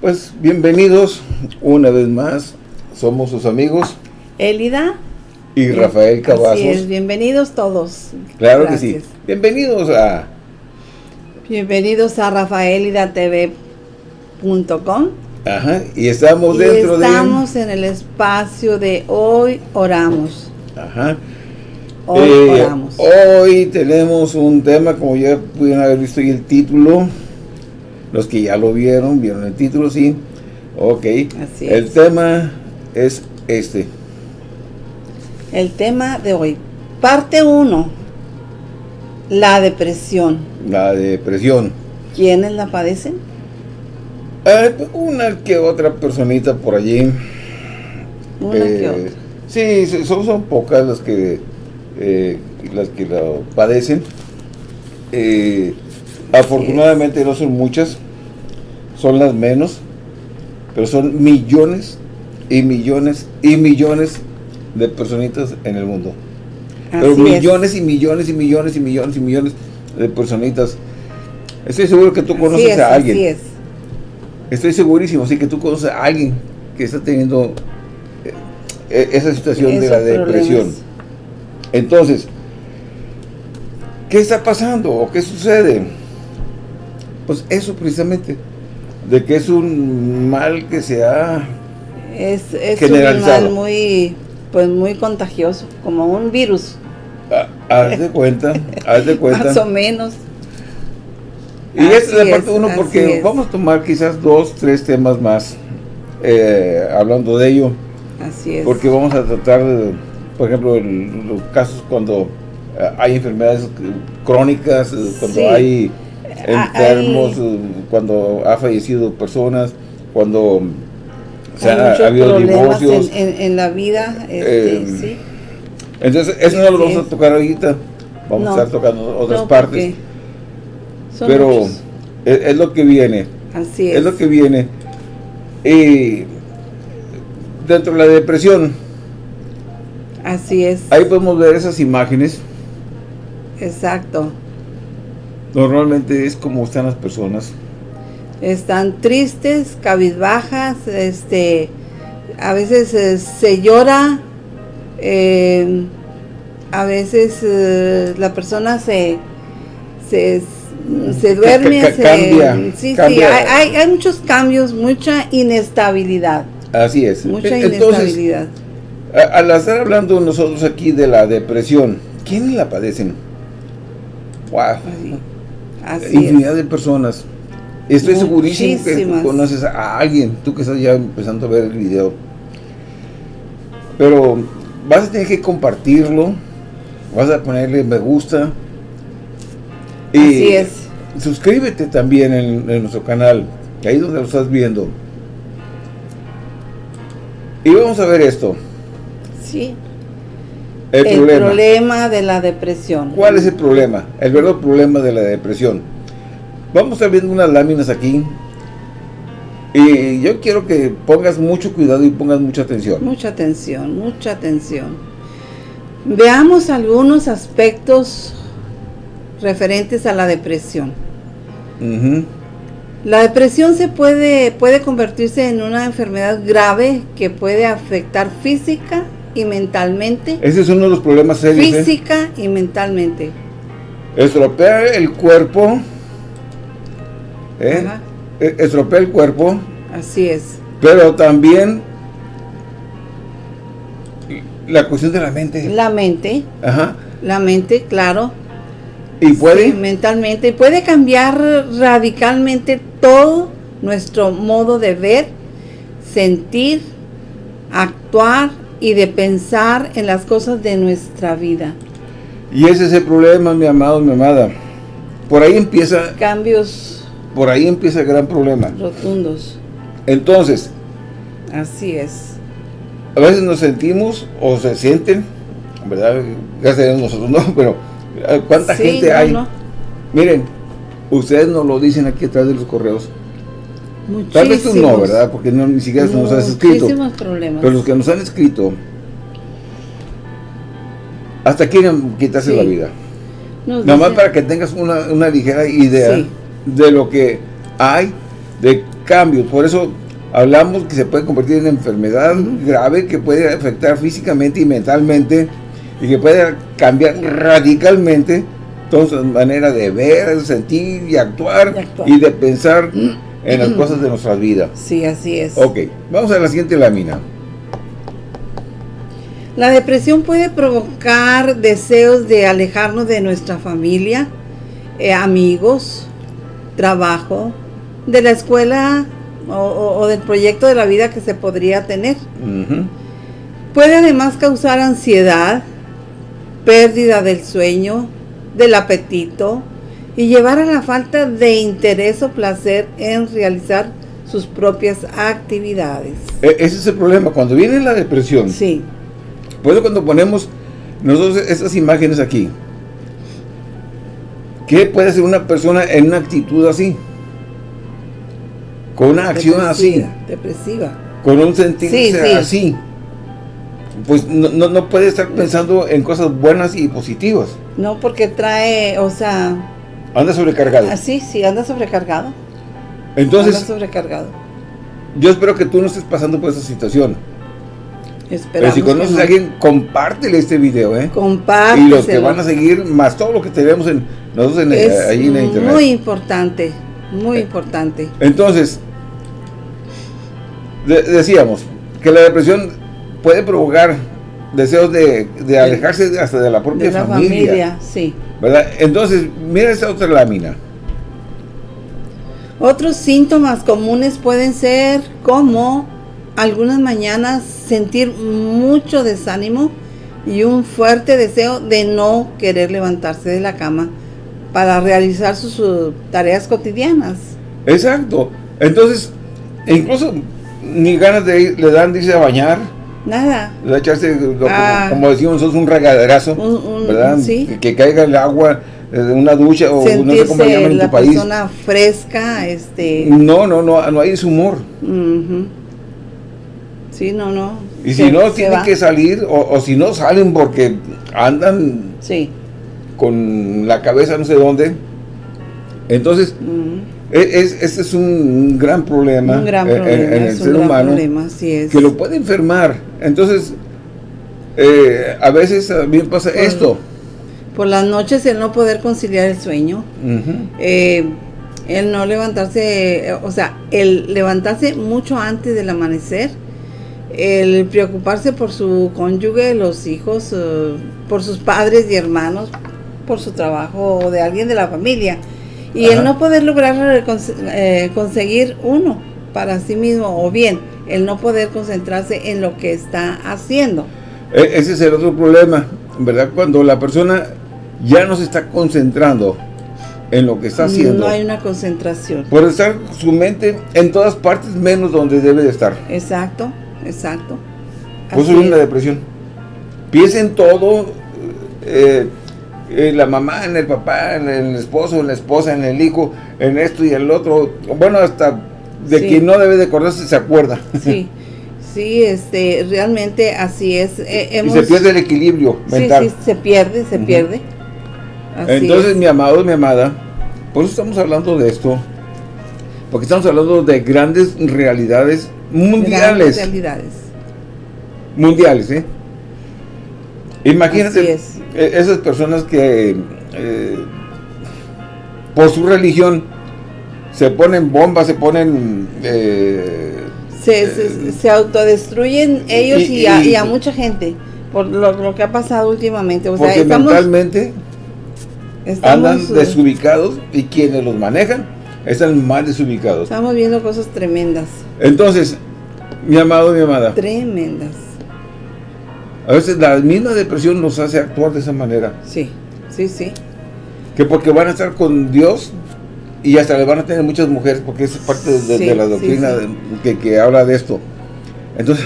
Pues bienvenidos una vez más, somos sus amigos Elida y Rafael Cavazos. Así es, bienvenidos todos. Claro que sí. Bienvenidos a... Bienvenidos a rafaelidatv.com Ajá, y estamos y dentro estamos de... Estamos en el espacio de Hoy Oramos. Ajá. Hoy eh, oramos. Hoy tenemos un tema, como ya pudieron haber visto ahí el título, los que ya lo vieron, vieron el título, sí. Ok. Así el es. tema es este. El tema de hoy. Parte 1. La depresión. La depresión. ¿Quiénes la padecen? Eh, una que otra personita por allí. Una que Eh, otra. Sí, son, son pocas las que eh, las que lo padecen. Eh, afortunadamente no son muchas, son las menos, pero son millones y millones y millones de personitas en el mundo. Pero es. millones y millones y millones y millones y millones de personitas. Estoy seguro que tú Así conoces es, a alguien. Así es. Estoy segurísimo, sí, que tú conoces a alguien que está teniendo eh, eh, esa situación de la depresión. problemas. Entonces, ¿qué está pasando o qué sucede? Pues eso precisamente, de que es un mal que se ha... Es, es un Generalizado. mal muy, pues muy contagioso, como un virus, a- Haz de cuenta, haz de cuenta. más o menos. Y esta es Así la parte es, uno porque es. vamos a tomar quizás dos, tres temas más eh, hablando de ello. Así es. Porque vamos a tratar, por ejemplo, el- los casos cuando eh, hay enfermedades crónicas, cuando Sí. hay Ah, enfermos, hay- eh, cuando ha fallecido personas, cuando se Hay ha, habido divorcios. en, en- en la vida, este, Eh, sí. Entonces, eso no lo vamos a tocar ahorita. Vamos No. a estar tocando otras No, partes. Pero es, es lo que viene. Así es. Es lo que viene. Y dentro de la depresión, Así es. ahí podemos ver esas imágenes. Exacto. Normalmente es como están las personas. Están tristes, cabizbajas, este, a veces eh, se llora, eh, a veces eh, la persona se, se, se duerme, ca- se- cambia, sí, sí, cambia. hay, hay, hay muchos cambios, mucha inestabilidad, Así es. mucha Entonces, inestabilidad. al estar hablando nosotros aquí de la depresión, ¿quiénes la padecen? Wow. Así, así es. Infinidad de personas. Estoy segurísimo que tú conoces a alguien, tú que estás ya empezando a ver el video. Pero vas a tener que compartirlo, vas a ponerle me gusta. Y Así es. suscríbete también en, en nuestro canal, ahí donde lo estás viendo. Y vamos a ver esto, Sí. El, El problema. problema de la depresión. ¿Cuál es el problema? El verdadero problema de la depresión. Vamos a viendo unas láminas aquí. Y yo quiero que pongas mucho cuidado y pongas mucha atención. Mucha atención, mucha atención. Veamos algunos aspectos referentes a la depresión. La depresión se puede, puede convertirse en una enfermedad grave que puede afectar física y mentalmente. Ese es uno de los problemas serios. ¿eh? Física y mentalmente. Estropea el cuerpo. ¿eh? Eh, Estropea el cuerpo. así es. Pero también la cuestión de la mente. La mente, Ajá. la mente, claro. Y puede. Sí, mentalmente. Puede cambiar radicalmente todo nuestro modo de ver, sentir, actuar y de pensar en las cosas de nuestra vida. Y ese es el problema, mi amado, mi amada. Por ahí empieza, Cambios por ahí empieza el gran problema. rotundos. Entonces, Así es. a veces nos sentimos o se sienten, ¿verdad? Gracias a Dios nosotros no, pero ¿cuánta Sí, gente no, hay? no. Miren, ustedes nos lo dicen aquí atrás de los correos. Tal vez tú no, Muchísimos. ¿verdad? Porque no, ni siquiera nos has escrito. Muchísimos problemas. Pero los que nos han escrito, hasta quieren quitarse Sí. la vida. Nos Nada más para que tengas una, una ligera idea Sí. de lo que hay, de cambios. Por eso hablamos que se puede convertir en enfermedad grave que puede afectar físicamente y mentalmente y que puede cambiar radicalmente toda su manera de ver, sentir y actuar Y actuar. y de pensar en las cosas de nuestra vida. Sí, así es. Ok, vamos a la siguiente lámina. La depresión puede provocar deseos de alejarnos de nuestra familia, eh, amigos, trabajo, de la escuela o, o- o del proyecto de la vida que se podría tener. Puede además causar ansiedad, pérdida del sueño, del apetito y llevar a la falta de interés o placer en realizar sus propias actividades. E- ese es el problema. Cuando viene la depresión, Sí, Por eso cuando ponemos nosotros estas imágenes aquí, ¿qué puede hacer una persona en una actitud así? Con una acción así, depresiva, con un Sí, sí. así. Pues no, no, no puede estar pensando en cosas buenas y positivas. No, porque trae, o sea, Anda sobrecargado. así, sí, anda sobrecargado. Entonces, anda sobrecargado. yo espero que tú no estés pasando por esa situación. Pero Esperamos si conoces no. a alguien, compártele este video, ¿eh? Compárteselo. Y los que van a seguir, más todo lo que tenemos en, nosotros en, es ahí en la internet. muy importante, muy importante. Entonces, de- decíamos que la depresión puede provocar deseos de, de alejarse hasta de la propia De la familia, familia, sí. ¿Verdad? Entonces, mira esta otra lámina. Otros síntomas comunes pueden ser como algunas mañanas sentir mucho desánimo y un fuerte deseo de no querer levantarse de la cama para realizar sus, sus tareas cotidianas. Exacto. Entonces, incluso ni ganas de ir, le dan, dice, a bañar, Nada. lo- como- Ah. como, decimos nosotros, un regaderazo, Un- un- ¿verdad? sí. Que, caiga el agua eh, una ducha o no sé cómo Sentirse llaman en tu país. persona fresca, este... No, no, no, no hay ese humor. Sí, no, no. Y Se- si no, tienen va. que salir, o, o si no salen porque andan Sí. con la cabeza no sé dónde. Entonces, es, este es un gran problema, Un gran eh, en- el ser humano problema, así es. que lo puede enfermar. Entonces, eh, a veces también pasa Por- esto. Por las noches el no poder conciliar el sueño, eh, el no levantarse, o sea, el levantarse mucho antes del amanecer, el preocuparse por su cónyuge, los hijos, eh, por sus padres y hermanos, por su trabajo o de alguien de la familia. Y Ajá. el no poder lograr eh, eh, conseguir uno para sí mismo, o bien el no poder concentrarse en lo que está haciendo. E- ese es el otro problema, ¿verdad? Cuando la persona ya no se está concentrando en lo que está haciendo. No hay una concentración. Por estar su mente en todas partes menos donde debe de estar. Exacto, exacto. Eso es. depresión. Piensa en todo, eh, en la mamá, en el papá, en el esposo, en la esposa, en el hijo, en esto y el otro. Bueno, hasta de Sí. quien no debe de acordarse se acuerda. Sí, sí, este, realmente así es. Eh, y hemos- se pierde el equilibrio sí, mental. sí, se pierde, se pierde. Así Entonces, es. mi amado, mi amada, por eso estamos hablando de esto. Porque estamos hablando de grandes realidades Grandes mundiales. realidades. mundiales, ¿eh? Imagínate es. eh, esas personas que eh, por su religión se ponen bombas, se ponen eh, Se, se, se autodestruyen ellos y, y- a, y- y a mucha gente por lo, lo que ha pasado últimamente. O sea, porque estamos, mentalmente estamos, andan eh, desubicados y quienes los manejan están más desubicados. estamos viendo cosas tremendas, Entonces, mi amado, mi amada, tremendas. A veces la misma depresión nos hace actuar de esa manera. Sí, sí, sí. Que porque van a estar con Dios y hasta le van a tener muchas mujeres, porque es parte de, de Sí, la sí, doctrina sí. de- Que, que habla de esto. Entonces,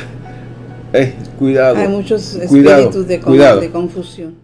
eh, cuidado. Hay muchos cuidado, espíritus de, con- cuidado. de confusión.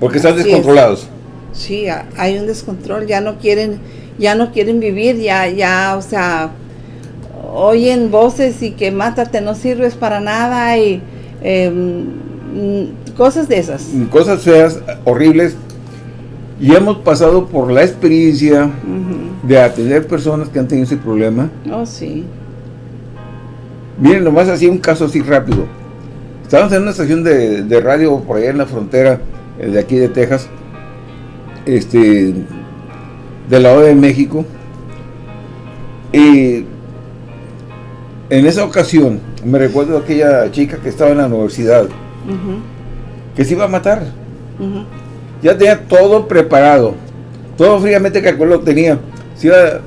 Porque están Así es. descontrolados. Sí, ha- hay un descontrol, ya no quieren, ya no quieren vivir, ya, ya, o sea, oyen voces y que mátate, no sirves para nada y em, cosas de esas. Cosas feas, horribles. Y hemos pasado por la experiencia de atender personas que han tenido ese problema. Oh, sí. Miren, nomás así un caso así rápido. Estábamos en una estación de, de radio por allá en la frontera eh, de aquí de Texas, este, del lado de México. Y en esa ocasión me recuerdo aquella chica que estaba en la universidad, que se iba a matar. Ya tenía todo preparado. Todo fríamente calculado tenía. Se iba a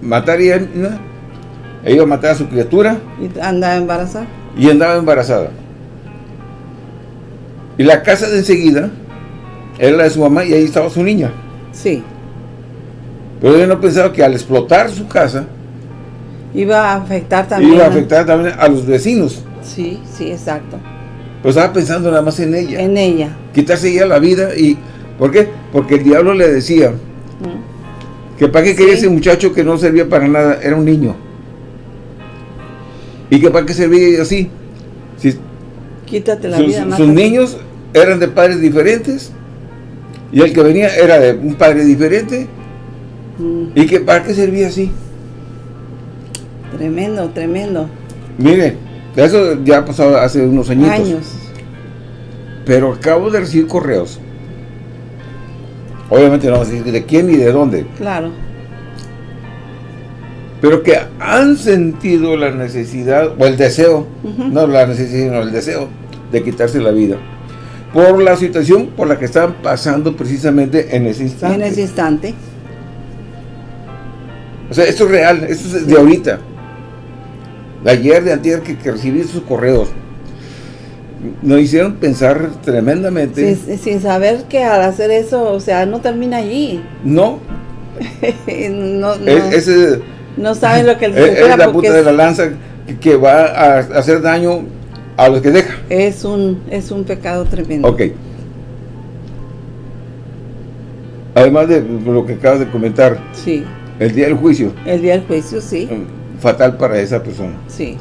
matar y ella iba a matar a su criatura Y anda embarazada. Y andaba embarazada. Y la casa de enseguida era la de su mamá y ahí estaba su niña. Sí. Pero yo no pensaba que al explotar su casa Iba a afectar también. iba a afectar también a los vecinos. Sí, sí, exacto. Pero estaba pensando nada más en ella. En ella. Quitarse ella la vida y... ¿Por qué? Porque el diablo le decía Mm. que para qué quería ese muchacho que no servía para nada, era un niño. Y que para qué servía así. Si Quítate la sus, vida. sus niños eran de padres diferentes y el que venía era de un padre diferente Mm, y que para qué servía así. Tremendo, tremendo. Mire, eso ya ha pasado hace unos añitos. Años. Pero acabo de recibir correos. Obviamente no vamos a decir de quién ni de dónde, Claro. Pero que han sentido la necesidad o el deseo, no la necesidad, sino el deseo de quitarse la vida por la situación por la que estaban pasando precisamente en ese instante. En ese instante. O sea, esto es real, esto es de ahorita. De ayer, de antier que, que recibí esos correos. Nos hicieron pensar tremendamente. Sin, sin saber que al hacer eso, o sea, no termina allí. No, no, no, es, ese- no saben lo que les es- espera es la punta de la lanza que, va a hacer daño a los que deja. es un, es un pecado tremendo. Ok. Además de lo que acabas de comentar, Sí. el día del juicio, El día del juicio, sí. fatal para esa persona. Sí.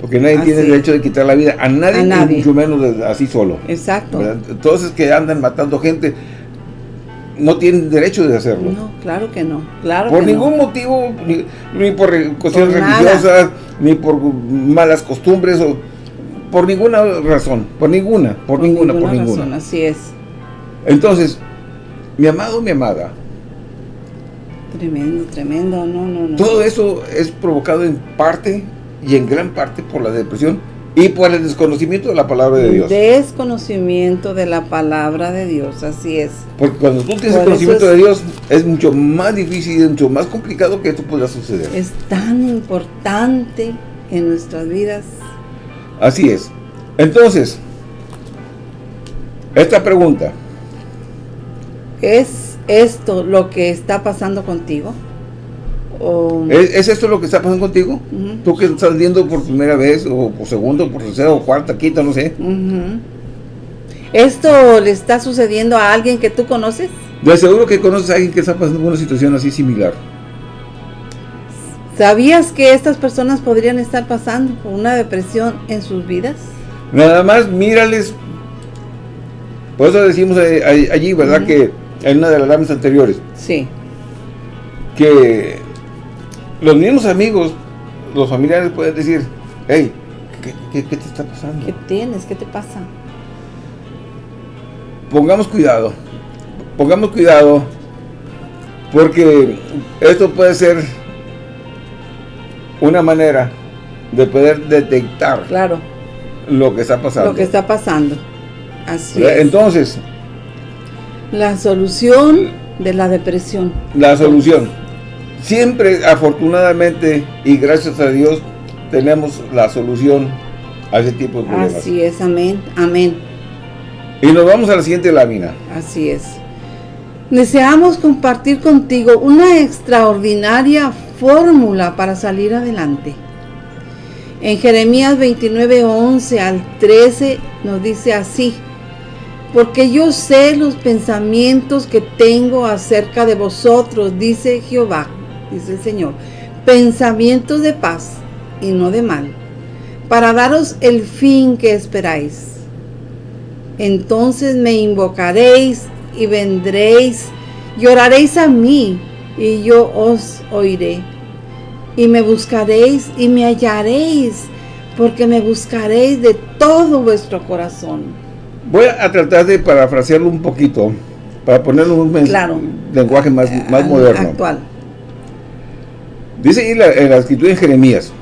Porque nadie Así tiene derecho de quitar la vida a nadie, A nadie. mucho menos de- así solo. Exacto. ¿verdad? Todos esos que andan matando gente no tienen derecho de hacerlo. No, claro que no. Claro por que ningún no. motivo, ni, ni por re- cuestiones Por nada. religiosas, ni por malas costumbres, o por ninguna razón, por ninguna, por, ninguna, por razón, ninguna. así es. Entonces, mi amado, mi amada, Tremendo, tremendo. No, no, no. todo eso es provocado en parte y en gran parte por la depresión y por el desconocimiento de la palabra de Dios. Desconocimiento de la palabra de Dios, así es. Porque cuando tú tienes Por el conocimiento es- de Dios, es mucho más difícil y mucho más complicado que esto pueda suceder. Es tan importante en nuestras vidas. Así es. Entonces, esta pregunta, ¿Es esto lo que está pasando contigo? O, ¿es, es esto lo que está pasando contigo? Tú que estás viendo por primera vez, o por segunda, o por tercera, o cuarta, quinta, no sé. ¿Esto le está sucediendo a alguien que tú conoces? De seguro que conoces a alguien que está pasando por una situación así similar. ¿Sabías que estas personas podrían estar pasando por una depresión en sus vidas? Nada más mírales. Por eso decimos eh, allí, ¿verdad? Que en una de las láminas anteriores, Sí, que los mismos amigos, los familiares pueden decir, hey, ¿qué, qué- qué te está pasando? ¿qué tienes? ¿Qué te pasa? Pongamos cuidado, pongamos cuidado, porque esto puede ser una manera de poder detectar Claro, lo que está pasando. lo que está pasando. Así. Entonces, La solución de la depresión. la solución. Siempre, afortunadamente, y gracias a Dios, tenemos la solución a ese tipo de problemas. Así es, amén, amén. Y nos vamos a la siguiente lámina. Así es. Deseamos compartir contigo una extraordinaria fórmula para salir adelante. En Jeremías 29, 11 al 13 nos dice así, porque yo sé los pensamientos que tengo acerca de vosotros, dice Jehová, dice el Señor, pensamientos de paz y no de mal, para daros el fin que esperáis. Entonces me invocaréis y vendréis y oraréis a mí y yo os oiré. Y me buscaréis y me hallaréis, porque me buscaréis de todo vuestro corazón. Voy a tratar de parafrasearlo un poquito, para ponerlo en un lenguaje más, más moderno. Actual. Dice ahí la, en la escritura en Jeremías,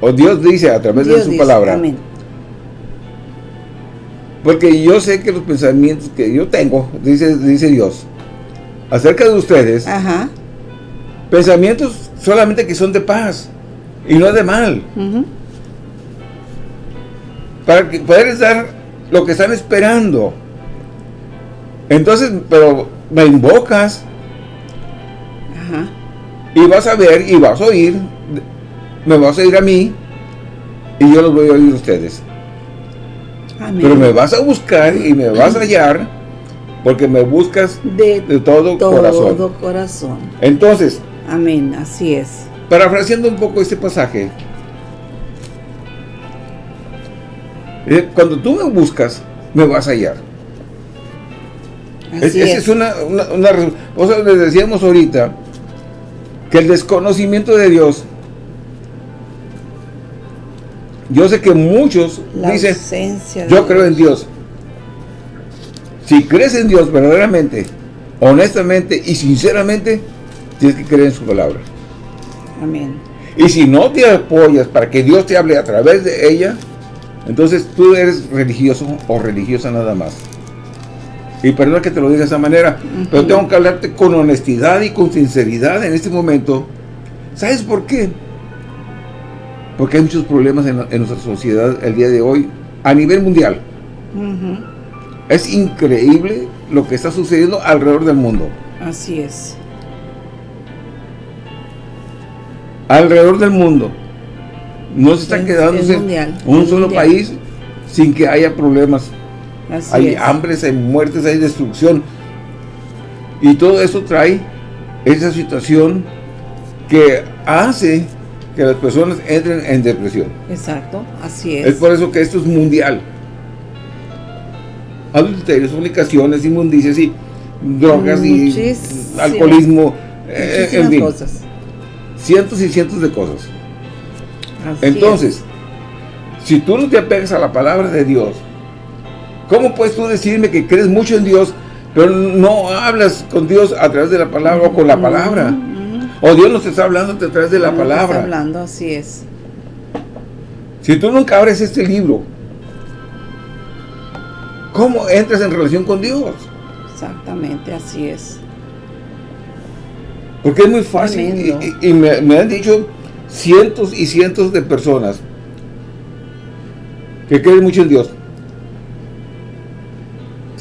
o Dios dice a través de su palabra, amén. porque yo sé que los pensamientos que yo tengo, dice, dice Dios, acerca de ustedes, pensamientos solamente que son de paz y no de mal. Para que poder dar lo que están esperando. Entonces, pero me invocas y vas a ver y vas a oír, me vas a oír a mí y yo los voy a oír a ustedes. Pero me vas a buscar y me vas a hallar porque me buscas de, todo, todo corazón. Entonces, Amén, así es. Parafraseando un poco este pasaje, eh, cuando tú me buscas, me vas a hallar. Así es. Esa es una, una, o sea, les decíamos ahorita que el desconocimiento de Dios yo sé que muchos dicen yo creo en Dios si crees en Dios verdaderamente honestamente y sinceramente Tienes que creer en su palabra. Amén. Y si no te apoyas para que Dios te hable a través de ella, entonces tú eres religioso o religiosa nada más. Y perdón que te lo diga de esa manera, pero tengo que hablarte con honestidad y con sinceridad en este momento. ¿Sabes por qué? Porque hay muchos problemas en, nuestra sociedad el día de hoy, a nivel mundial. Es increíble lo que está sucediendo alrededor del mundo. Así es. alrededor del mundo. No se está quedando un solo país sin que haya problemas. Hay hambres, hay muertes, hay destrucción. Y todo eso trae esa situación que hace que las personas entren en depresión. Exacto, así es. Es por eso que esto es mundial. Adulterios, fornicaciones, inmundicias y drogas y alcoholismo, eh, en cosas cientos y cientos de cosas. Entonces, si tú no te apegas a la palabra de Dios, ¿cómo puedes tú decirme que crees mucho en Dios, pero no hablas con Dios a través de la palabra o con la palabra? O Dios no te está hablando a través de la palabra. Está hablando, así es. Si tú nunca abres este libro, ¿cómo entras en relación con Dios? Exactamente, así es. Porque es muy fácil. Y, me, han dicho cientos y cientos de personas que creen mucho en Dios.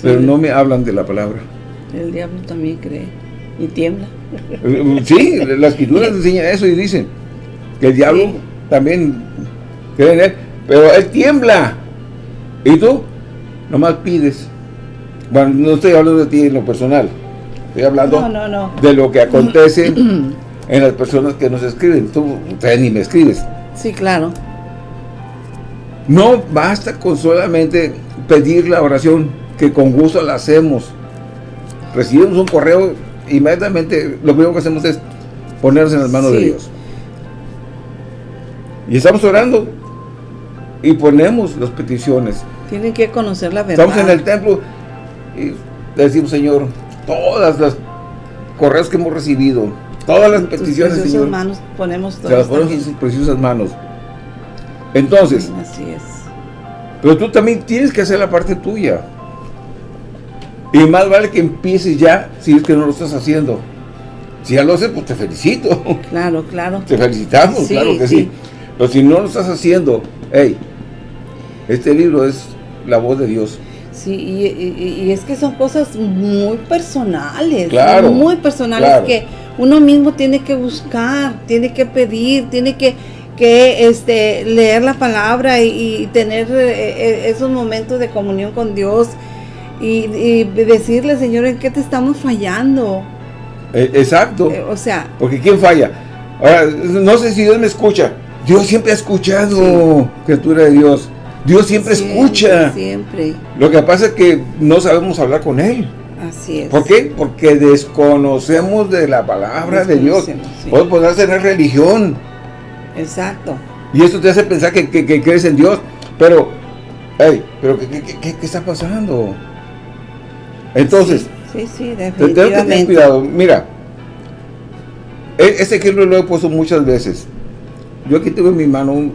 Pero no me hablan de la palabra. El diablo también cree y tiembla. Sí, la escritura enseña eso y dice que el diablo también cree en él, pero él tiembla. ¿Y tú? Nomás pides. Bueno, no estoy hablando de ti en lo personal. Estoy hablando de lo que acontece en las personas que nos escriben. Tú, ni me escribes. Sí, claro. No basta con solamente pedir la oración, que con gusto la hacemos. Recibimos un correo, inmediatamente lo primero que hacemos es ponernos en las manos de Dios. Y estamos orando y ponemos las peticiones. Tienen que conocer la verdad. Estamos en el templo y decimos, Señor, todas las correos que hemos recibido, todas las peticiones, Señor, manos ponemos todas. las ponemos en sus preciosas manos. Entonces, así es. Pero tú también tienes que hacer la parte tuya. Y más vale que empieces ya si es que no lo estás haciendo. Si ya lo haces, pues te felicito. Claro, claro. Te felicitamos, claro que sí. Pero si no lo estás haciendo, hey, este libro es la voz de Dios. Sí, y, es que son cosas muy personales, claro, muy personales que uno mismo tiene que buscar, tiene que pedir, tiene que, que este, leer la palabra y, tener eh, eh, esos momentos de comunión con Dios y, decirle, Señor, ¿en qué te estamos fallando? E, exacto. Eh, o sea. Porque ¿quién falla? Ahora, no sé si Dios me escucha. Dios siempre ha escuchado, criatura de Dios. Dios siempre, escucha. Siempre. Lo que pasa es que no sabemos hablar con Él. Así es. ¿Por qué? Porque desconocemos de la palabra de Dios. Sí. Podemos tener religión. Exacto. Y eso te hace pensar que, crees en Dios. Pero, hey, pero ¿qué, está pasando? Entonces, sí, sí, definitivamente. Que tener cuidado. Mira, e, este ejemplo lo he puesto muchas veces. Yo aquí tengo en mi mano un,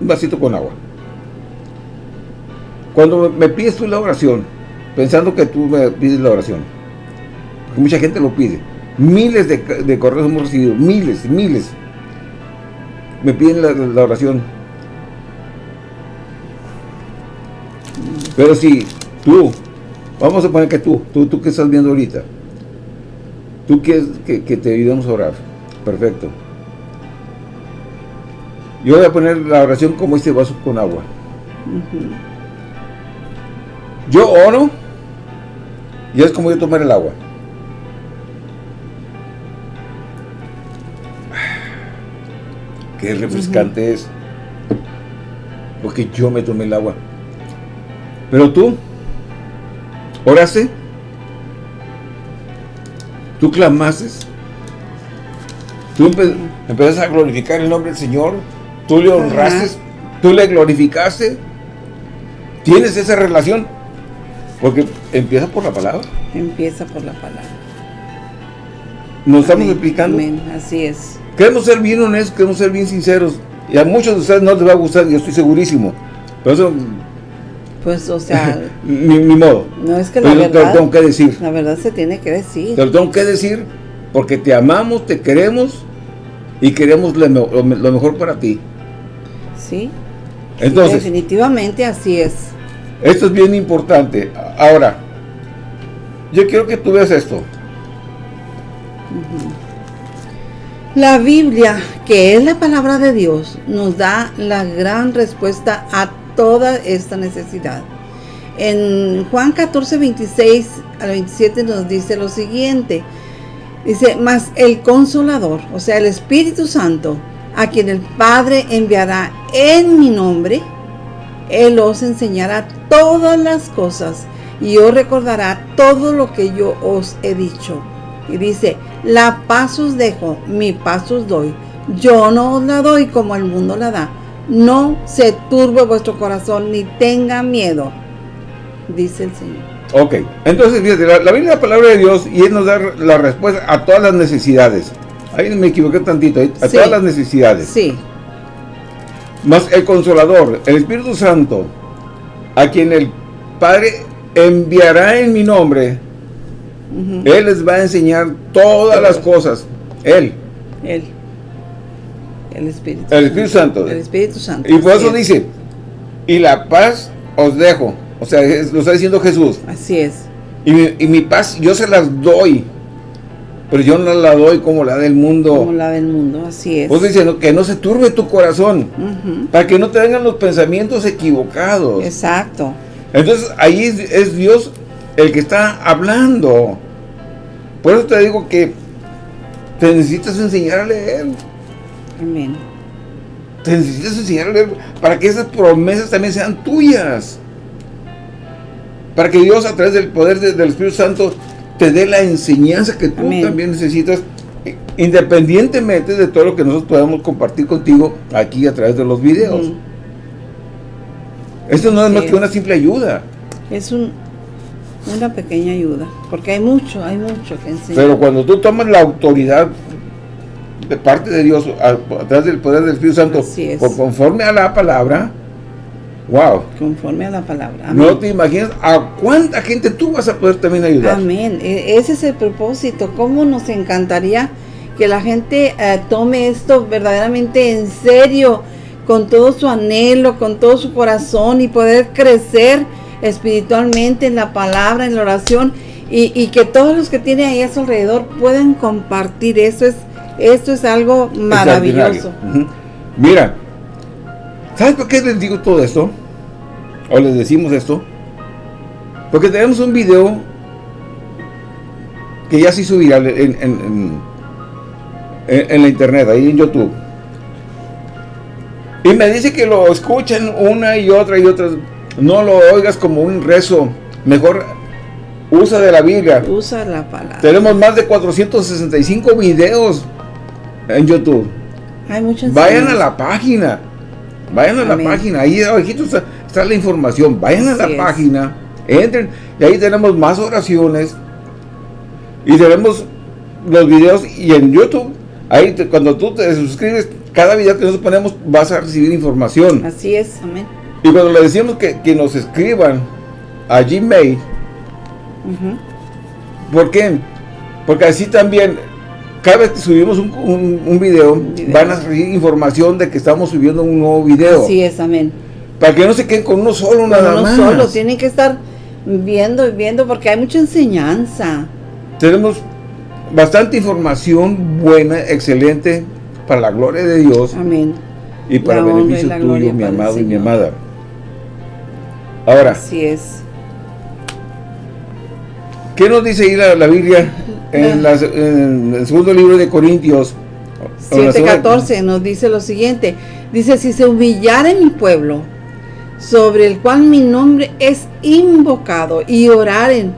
vasito con agua. Cuando me pides tú la oración, pensando que tú me pides la oración, porque mucha gente lo pide, miles de, de correos hemos recibido, miles, miles, me piden la, oración. Pero si tú, vamos a poner que tú, tú, tú que estás viendo ahorita, tú quieres que, te ayudemos a orar, perfecto. Yo voy a poner la oración como este vaso con agua. Yo oro y es como yo tomar el agua. qué refrescante es. Porque yo me tomé el agua. Pero tú, oraste, tú clamaste, tú empezaste a glorificar el nombre del Señor, tú le honraste, tú le glorificaste, tienes esa relación, porque empieza por la palabra. Empieza por la palabra. Nos estamos explicando. Así es. Queremos ser bien honestos, queremos ser bien sinceros. Y a muchos de ustedes no les va a gustar, yo estoy segurísimo. Por eso... Pues, o sea... mi, modo. No es que la verdad... Te lo tengo que decir. La verdad se tiene que decir. Te lo tengo que decir porque te amamos, te queremos y queremos lo, mejor para ti. Sí. Entonces... definitivamente así es. Esto es bien importante. Ahora, yo quiero que tú veas esto. La Biblia, que es la palabra de Dios, nos da la gran respuesta a toda esta necesidad. En Juan 14, 26 al 27 nos dice lo siguiente. Dice, mas el consolador, o sea, el Espíritu Santo, a quien el Padre enviará en mi nombre, Él os enseñará todas las cosas y os recordará todo lo que yo os he dicho. Y dice, la paz os dejo, mi paz os doy. Yo no os la doy como el mundo la da. No se turbe vuestro corazón ni tenga miedo, dice el Señor. Ok, entonces fíjate, la, Biblia es la palabra de Dios y Él nos da la respuesta a todas las necesidades. Ahí me equivoqué tantito, a todas las necesidades. Sí. Más el Consolador, el Espíritu Santo, a quien el Padre enviará en mi nombre, él les va a enseñar todas las cosas. Él. Él. El Espíritu. El Espíritu Santo. El Espíritu Santo. Y por eso dice, y la paz os dejo. O sea, lo está diciendo Jesús. Así es. Y mi, paz yo se las doy. Pero yo no la doy como la del mundo. Como la del mundo, así es. Diciendo que no se turbe tu corazón. Para que no te vengan los pensamientos equivocados. Exacto. Entonces ahí es Dios el que está hablando. Por eso te digo que te necesitas enseñar a leer. Amén. Te necesitas enseñar a leer para que esas promesas también sean tuyas. Para que Dios a través del poder del Espíritu Santo te dé la enseñanza que tú también necesitas independientemente de todo lo que nosotros podamos compartir contigo aquí a través de los videos. Esto no es más que una simple ayuda. Es un, una pequeña ayuda, porque hay mucho, hay mucho que enseñar. Pero cuando tú tomas la autoridad de parte de Dios, a, través del poder del Espíritu Santo, conforme a la palabra, wow. Conforme a la palabra. No te imaginas a cuánta gente tú vas a poder también ayudar. Amén. E, ese es el propósito. ¿Cómo nos encantaría que la gente eh, tome esto verdaderamente en serio, con todo su anhelo, con todo su corazón y poder crecer espiritualmente en la palabra, en la oración y, que todos los que tienen ahí a su alrededor puedan compartir. Eso es, esto es algo maravilloso. Mira, ¿sabes por qué les digo todo esto? O les decimos esto. Porque tenemos un video que ya se hizo viral en, en, en, la internet, ahí en YouTube. Y me dice que lo escuchen una y otra y otra. No lo oigas como un rezo. Mejor usa de la Biblia. Usa la palabra. Tenemos más de 465 videos en YouTube. Hay muchos. Vayan a la página. Vayan a la página. Ahí abajito está, está, la información. Vayan a la página. Entren. Y ahí tenemos más oraciones. Y tenemos los videos. Y en YouTube, ahí cuando tú te suscribes, cada video que nosotros ponemos vas a recibir información. Así es. Amén. Y cuando le decimos que, que nos escriban a Gmail, ¿por qué? Porque así también cada vez que subimos un, video, van a recibir información de que estamos subiendo un nuevo video. Así es, amén. Para que no se queden con uno solo, nada uno más. solo, tienen que estar viendo y viendo porque hay mucha enseñanza. Tenemos bastante información buena, excelente, para la gloria de Dios. Amén. Y para el beneficio tuyo, mi amado y mi amada. Ahora. Así es. ¿Qué nos dice ahí la Biblia en, el segundo libro de Corintios 7.14 nos dice lo siguiente, dice, si se humillara en mi pueblo, sobre el cual mi nombre es invocado, y oraren,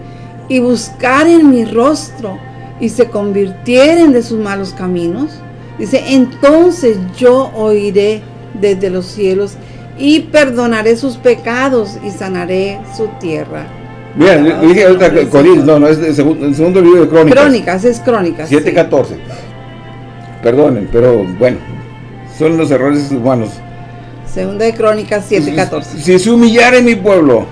y buscaren mi rostro, y se convirtieren de sus malos caminos, dice, entonces yo oiré desde los cielos, y perdonaré sus pecados, y sanaré su tierra. Bien, dije ahorita no, no, es el segundo, libro de Crónicas. Crónicas, es Crónicas. 7.14. Perdonen, pero bueno, son los errores humanos. Segunda de Crónicas 7.14. Si, se humillara en mi pueblo,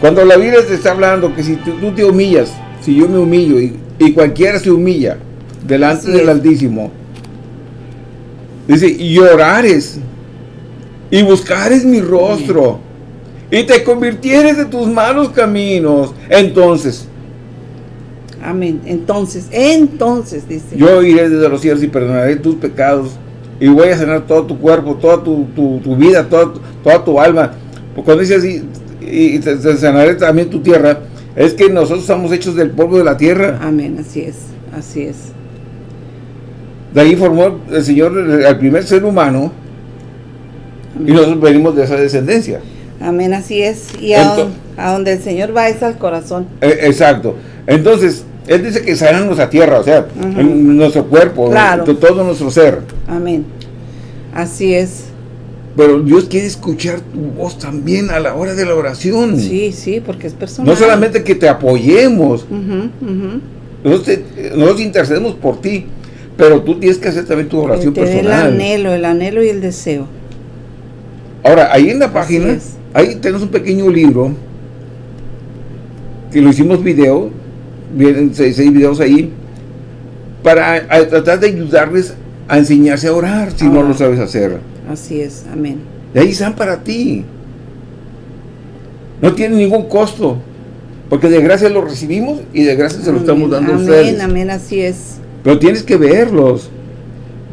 cuando la Biblia te está hablando que si tú, te humillas, si yo me humillo y, cualquiera se humilla delante del Altísimo, dice, y orares y buscares mi rostro y te convirtieres de tus malos caminos, entonces. Amén. Entonces, entonces, dice. Yo iré desde los cielos y perdonaré tus pecados y voy a sanar todo tu cuerpo, toda tu, vida, toda, toda tu alma. Porque cuando dice así, y te, sanaré también tu tierra, es que nosotros estamos hechos del polvo de la tierra. Amén, así es, así es. De ahí formó el Señor al primer ser humano y nosotros venimos de esa descendencia. Amén, así es. Y a, donde, el Señor va es al corazón. Eh, exacto. Entonces, Él dice que sanan nuestra tierra, o sea, nuestro cuerpo, todo nuestro ser. Amén. Así es. Pero Dios quiere escuchar tu voz también a la hora de la oración. Sí, sí, porque es personal. No solamente que te apoyemos. nosotros, nosotros, intercedemos por ti, pero tú tienes que hacer también tu oración personal. El anhelo, el anhelo y el deseo. Ahora, ahí en la página Ahí tenemos un pequeño libro que lo hicimos video, vienen seis, videos ahí, para tratar de ayudarles a enseñarse a orar si no lo sabes hacer. Así es, amén. Y ahí están para ti. No tiene ningún costo, porque de gracia lo recibimos y de gracia se lo estamos dando a ustedes. Amén, amén, así es. Pero tienes que verlos.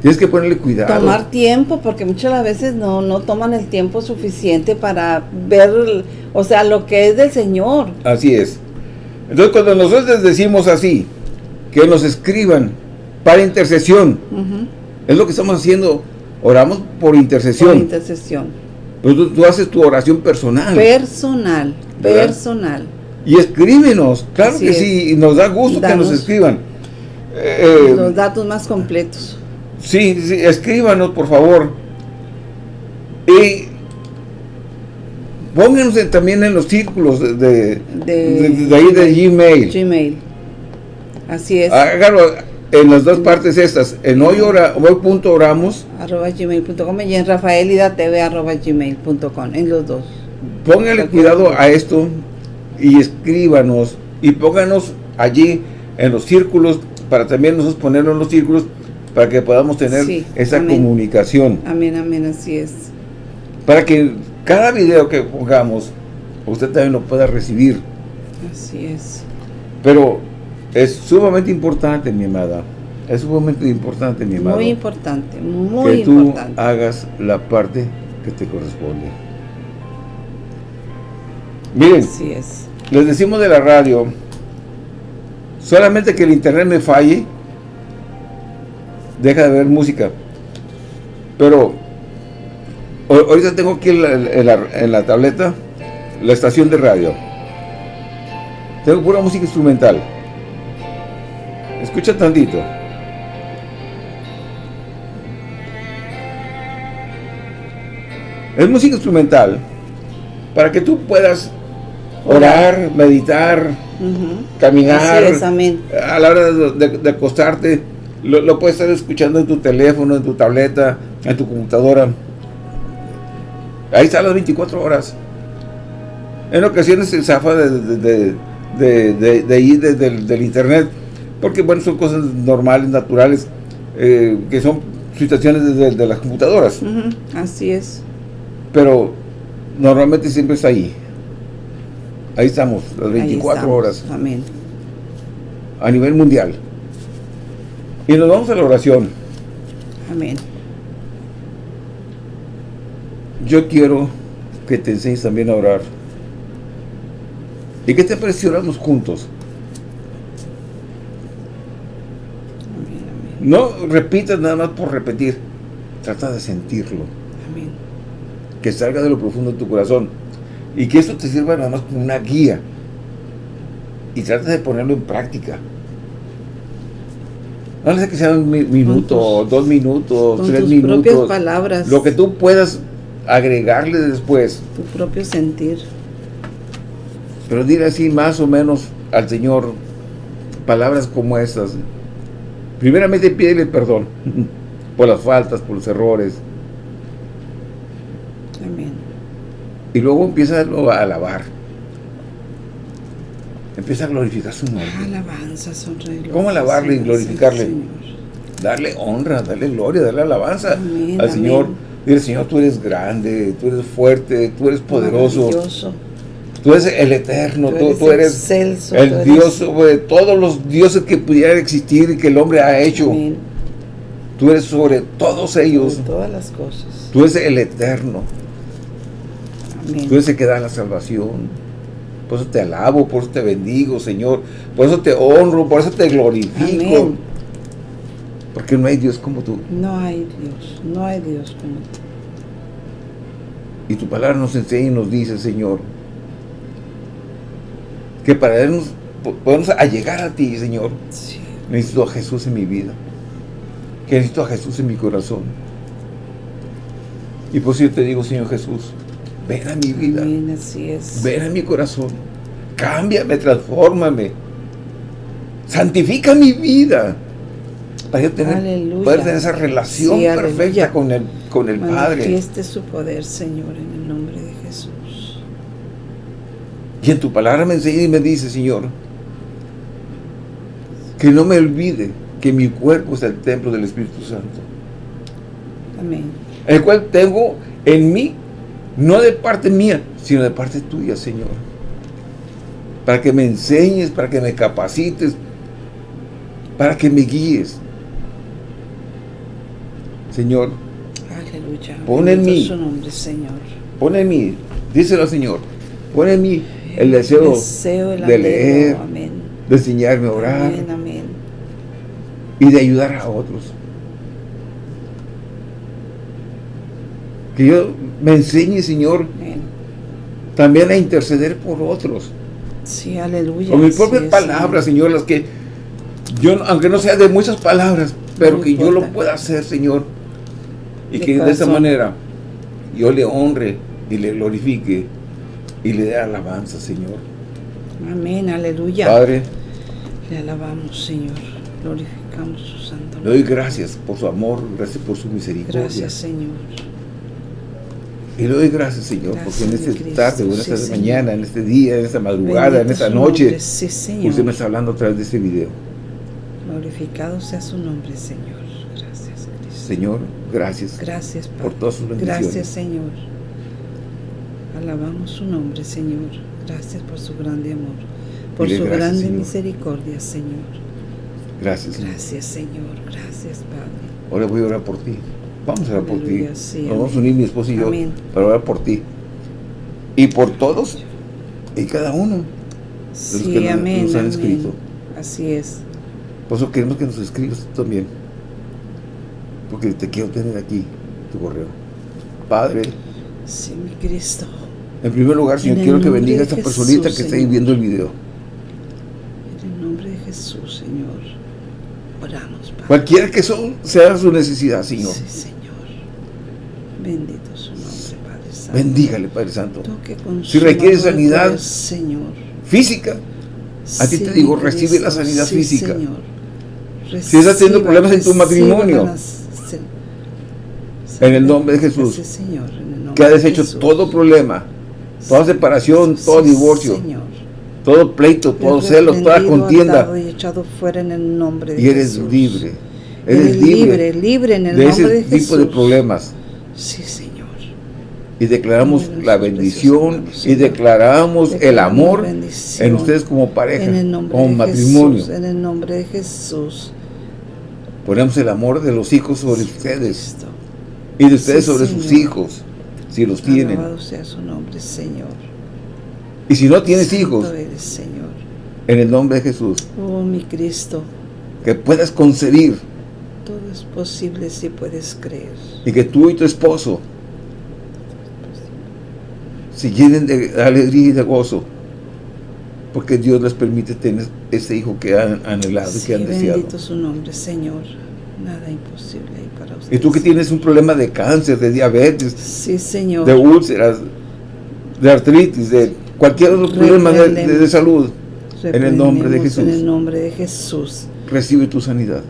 Tienes que ponerle cuidado. Tomar tiempo, porque muchas veces no, no toman el tiempo suficiente para ver, o sea, lo que es del Señor. Así es. Entonces, cuando nosotros les decimos así, que nos escriban para intercesión, es lo que estamos haciendo, oramos por intercesión. Por intercesión. Pero tú, haces tu oración personal. Personal, personal. Y escríbenos, claro que sí, nos da gusto que nos escriban. los datos más completos. Sí, sí, escríbanos por favor. Y pónganos también en los círculos de, de, ahí de Gmail. Gmail. Así es. Hágalo en las dos partes estas. En hoy, ora, oramos. Arroba gmail.com y en rafaelidatv arroba gmail.com. En los dos. Póngale cuidado a esto y escríbanos y pónganos allí en los círculos para también nosotros ponerlo en los círculos para que podamos tener esa comunicación. Amén, amén, así es. Para que cada video que pongamos, usted también lo pueda recibir. Así es. Pero es sumamente importante, mi amada, Es un momento importante, mi amado. Muy importante, muy que tú importante. hagas la parte que te corresponde. Miren, Así es. les decimos de la radio, solamente que el internet me falle, deja de ver música. Pero ahorita tengo aquí en la, en la- en la tableta la estación de radio. Tengo pura música instrumental. Escucha tantito. Es música instrumental para que tú puedas orar, meditar, caminar. A la hora de, de- de acostarte, lo, lo puedes estar escuchando en tu teléfono, en tu tableta, en tu computadora. Ahí está las 24 horas. En ocasiones se zafa de, de, de, de, de- del- del internet, porque bueno, son cosas normales, naturales, eh, que son situaciones de, las computadoras. Así es. Pero normalmente siempre está ahí. Ahí estamos, las Ahí 24 estamos. horas, Amén. a nivel mundial. Y nos vamos a la oración. Amén. Yo quiero que te enseñes también a orar. ¿Y qué te parece oramos juntos? Amén, amén. No repitas nada más por repetir. Trata de sentirlo. Amén. Que salga de lo profundo de tu corazón. Y que esto te sirva nada más como una guía. Y trata de ponerlo en práctica. No le sé que sea un mi- minuto, tus- dos minutos, Con tres tus propias minutos. palabras. Lo que tú puedas agregarle después. Tu propio sentir. Pero dile así más o menos al Señor palabras como estas. Primeramente pídele perdón por las faltas, por los errores. Amén. Y luego empieza a alabar. Empieza a glorificar su nombre. Alabanza, gloria. ¿Cómo alabarle y glorificarle? Darle honra, darle gloria, darle alabanza Amén, al Señor. amén. Dile, Señor, tú eres grande, tú eres fuerte, tú eres poderoso, tú eres el eterno, tú, tú eres excelso, tú el eres- Dios sobre todos los dioses que pudieran existir y que el hombre ha hecho. Amén. Tú eres sobre todos ellos. Sobre todas las cosas. Tú eres el eterno. Amén. Tú eres el que da la salvación. Por eso te alabo, por eso te bendigo, Señor. Por eso te honro, por eso te glorifico. Amén. Porque no hay Dios como tú. No hay Dios, no hay Dios como tú. Y tu palabra nos enseña y nos dice, Señor, que para podernos, podernos allegar a ti, Señor, Sí. necesito a Jesús en mi vida. Que necesito a Jesús en mi corazón. Y por eso yo te digo, Señor Jesús, ven a mi vida. Amén, así es. Ven a mi corazón. Cámbiame, transfórmame. Santifica mi vida. Para yo tener, Aleluya. poder tener esa relación Sí, perfecta aleluya. con el, con el Padre. Manifieste su poder, Señor, en el nombre de Jesús. Y en tu palabra me enseña y me dice, Señor, que no me olvide que mi cuerpo es el templo del Espíritu Santo. Amén. El cual tengo en mí, no de parte mía, sino de parte tuya, Señor. Para que me enseñes, para que me capacites, para que me guíes. Señor, Aleluya. Pon en mí. su nombre, Señor. pon en mí, díselo Señor, pon en mí el deseo Deseo, el de leer, Amén. de enseñarme a orar amén. y de ayudar a otros. Que yo me enseñe, Señor, Amén. también a interceder por otros. Sí, aleluya. Con mis propias es, palabras, Señor, las que yo, aunque no sea de muchas palabras, pero No que yo lo pueda hacer, Señor. Y De que de esa manera yo le honre y le glorifique y le dé alabanza, Señor. Amén, aleluya. Padre, Le alabamos, Señor. Glorificamos su santo le doy gracias por su amor, gracias por su misericordia. Gracias, Señor. Y le doy gracias, Señor, Gracias, porque en esta Cristo. tarde, en esta mañana, en este día, en esta madrugada, en esta noche, nombre. Sí, Señor. usted me está hablando a través de este video. Glorificado sea su nombre, Señor. Gracias, Cristo. Señor, gracias Gracias, por Padre. todas sus bendiciones. Gracias, Señor. Alabamos su nombre, Señor. Gracias por su grande amor, por Dile su gracias, grande Señor. misericordia, Señor. Gracias. Gracias, Señor. Gracias, Padre. Ahora voy a orar por ti. Vamos a orar por ti. Sí, Nos vamos a unir mi esposo y yo Amén. para orar por ti. Y por todos y cada uno. Sí, que nos- amén. nos han amén. escrito. Así es. Por eso queremos que nos escribas tú también. Porque te quiero tener aquí, tu correo. Padre, Sí, mi Cristo. en primer lugar, Señor, quiero que bendiga a esta personita que está ahí viendo el video. En el nombre de Jesús, Señor. Oramos, Padre. Cualquiera que son, sea su necesidad, Señor. Sí, Señor. Bendito su nombre, Padre Santo. Bendígale, Padre Santo. Si requiere sanidad, Señor. Física. A ti te digo, recibe la sanidad sí, física. Señor. Si estás teniendo problemas en tu matrimonio, en el nombre de Jesús, Señor, nombre que ha de deshecho Jesús. todo problema, toda separación, todo sí, divorcio, Señor. todo pleito, todo celo, toda contienda. y echado fuera en el nombre de Y eres Jesús. libre. Eres Eres libre, libre libre en el de nombre ese de Jesús. tipo de problemas. Sí, Señor. Y declaramos la bendición y declaramos el amor en ustedes como pareja, como matrimonio. En el nombre de Jesús. Ponemos el amor de los hijos sobre ustedes y de ustedes Sí, sobre sus hijos, si los tienen. Alabado sea su nombre, Señor. Y si no tienes Santo hijos, eres, Señor. en el nombre de Jesús, Oh, mi Cristo. que puedas concebir Todo es posible si puedes creer. y que tú y tu esposo se llenen de alegría y de gozo, porque Dios les permite tener ese hijo que han anhelado y que han deseado. bendito su nombre, Señor. Nada imposible para usted. Y tú que tienes un problema de cáncer, de diabetes, Sí, Señor. de úlceras, de artritis, de cualquier otro problema de, de- de salud, en el nombre de Jesús. En el nombre de Jesús. recibe tu sanidad.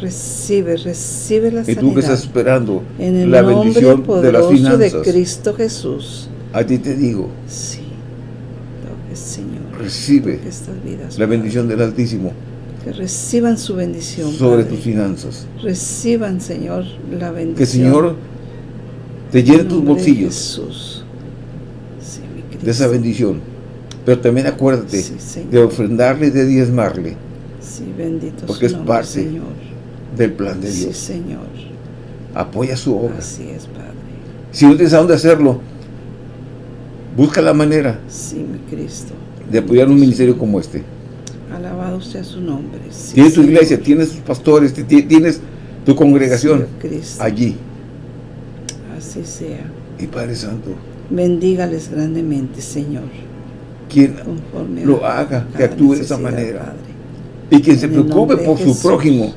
Recibe, recibe la Y tú que sanidad. estás esperando En el la nombre bendición de las poderoso de, finanzas, Cristo Jesús. a ti te digo, Sí. Toque, Señor. recibe Toque estas vidas. la bendición del Altísimo Que reciban su bendición. sobre Padre. tus finanzas. Reciban, Señor, la bendición. Que Señor te llene En tus nombre de bolsillos Jesús. Sí, mi Cristo. de esa bendición. Pero también acuérdate Sí, de ofrendarle y de diezmarle Sí, bendito porque su es parte Señor. Del plan de Sí, Dios. Señor. Apoya su obra. Así es, Padre. Si no tienes a dónde hacerlo, busca la manera Sí, mi Cristo. de apoyar un ministerio como este. Alabado sea su nombre. Sí, Tienes tu iglesia, tienes tus pastores, ti- ti- tienes tu congregación Sí, Cristo. allí. Así sea. Y Padre Santo, Bendígales grandemente, Señor. quien Conforme lo haga, que actúe de esa manera. Padre. y quien se En preocupe por su Jesús. prójimo,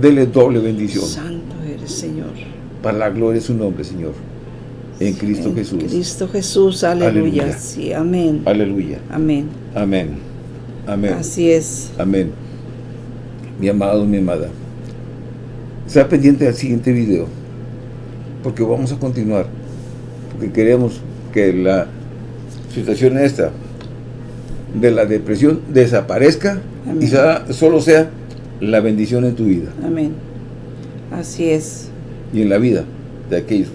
dele doble bendición Santo eres, Señor. para la gloria de su nombre, Señor. En Cristo En Jesús. Cristo Jesús, aleluya. Aleluya. Sí, amén. Aleluya. Amén. Amén. Amén. Así es. Amén. Mi amado, mi amada. Está pendiente al siguiente video. Porque vamos a continuar. Porque queremos que la situación esta de la depresión desaparezca Amén. y sea- solo sea la bendición en tu vida Amén. Así es. y en la vida de aquellos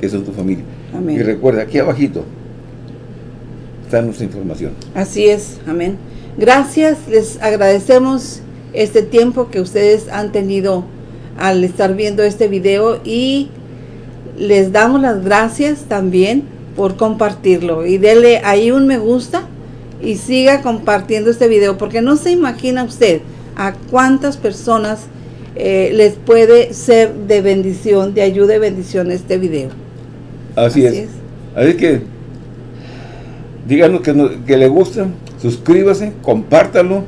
que son tu familia. Amén. Y recuerda, aquí abajito está nuestra información. Así es, amén. Gracias, les agradecemos este tiempo que ustedes han tenido al estar viendo este video y les damos las gracias también por compartirlo y dele ahí un me gusta y siga compartiendo este video porque no se imagina usted a cuántas personas eh, les puede ser de bendición, de ayuda y bendición este video. Así, es. Así que díganos que, no- que le gusta, suscríbase, compártalo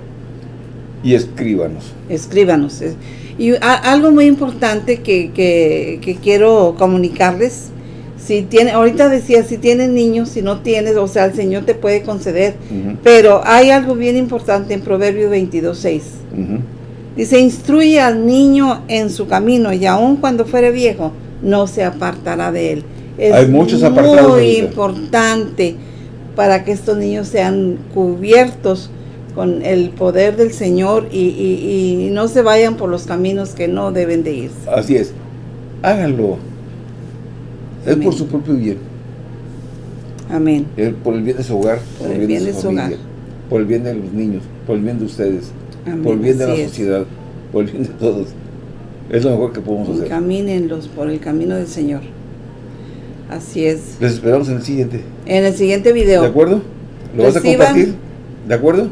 y escríbanos. escríbanos. Es- Y a- algo muy importante que, que- que quiero comunicarles, si tiene, ahorita decía, si tienes niños, si no tienes, o sea, el Señor te puede conceder, pero hay algo bien importante en Proverbios 22.6. ujú. Dice, instruye al niño en su camino y aun cuando fuere viejo, no se apartará de él. Es Hay muchos apartados muy importante para que estos niños sean cubiertos con el poder del Señor y, y- y no se vayan por los caminos que no deben de irse. Así es. Háganlo. Es por su propio bien. Amén. Es por el bien de su hogar, Por el bien de su hogar. por el bien de los niños, por el bien de ustedes, Amén, por el bien de la es. sociedad, por el bien de todos. Es lo mejor que podemos hacer. Encamínenlos por el camino del Señor. Así es. Les esperamos en el siguiente. En el siguiente video. ¿De acuerdo? ¿Lo vas a compartir? ¿De acuerdo?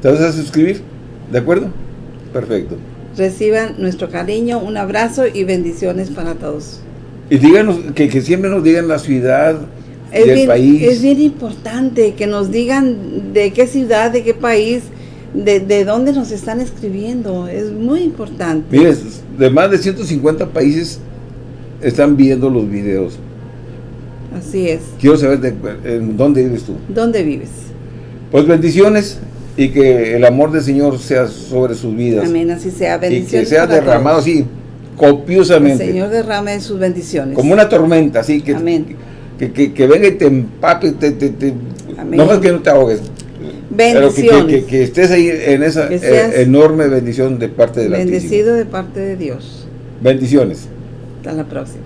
¿Te vas a suscribir? ¿De acuerdo? Perfecto. Reciban nuestro cariño, un abrazo y bendiciones para todos. Y díganos, que, que siempre nos digan la ciudad Es del bien, país. es bien importante que nos digan de qué ciudad, de qué país, de, de dónde nos están escribiendo. Es muy importante. Mire, de más de 150 países están viendo los videos. Así es. Quiero saber de, en dónde vives tú. ¿Dónde vives? Pues bendiciones y que el amor del Señor sea sobre sus vidas. Amén, así sea. Y que Bendiciones. sea derramado todos. El copiosamente. Señor derrame sus bendiciones. Como una tormenta, así que, Amén. que, que, que venga y te empape, te, te, te- Amén. no más que no te ahogues. Pero que, que, Bendiciones. que- que estés ahí en esa eh, enorme bendición de parte del Altísimo. Bendecido de parte de Dios. Bendiciones. Hasta la próxima.